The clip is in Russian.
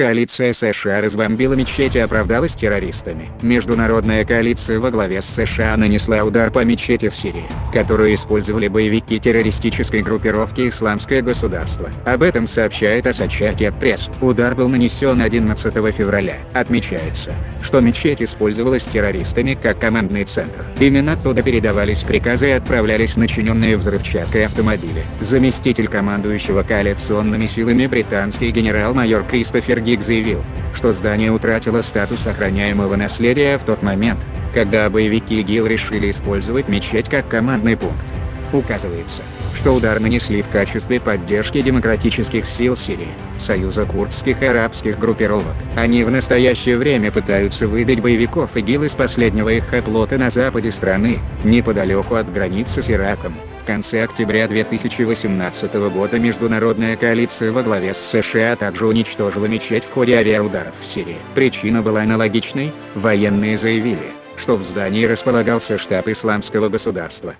Коалиция США разбомбила мечеть и оправдалась террористами. Международная коалиция во главе с США нанесла удар по мечети в Сирии, которую использовали боевики террористической группировки «Исламское государство». Об этом сообщает Associated Пресс. Удар был нанесен 11 февраля. Отмечается, что мечеть использовалась террористами как командный центр. Именно оттуда передавались приказы и отправлялись начиненные взрывчаткой автомобили. Заместитель командующего коалиционными силами британский генерал-майор Кристофер Гиг заявил, что здание утратило статус охраняемого наследия в тот момент, когда боевики ИГИЛ решили использовать мечеть как командный пункт. Указывается, что удар нанесли в качестве поддержки демократических сил Сирии, союза курдских и арабских группировок. Они в настоящее время пытаются выбить боевиков ИГИЛ из последнего их оплота на западе страны, неподалеку от границы с Ираком. Конце октября 2018 года международная коалиция во главе с США также уничтожила мечеть в ходе авиаударов в Сирии. Причина была аналогичной, военные заявили, что в здании располагался штаб исламского государства.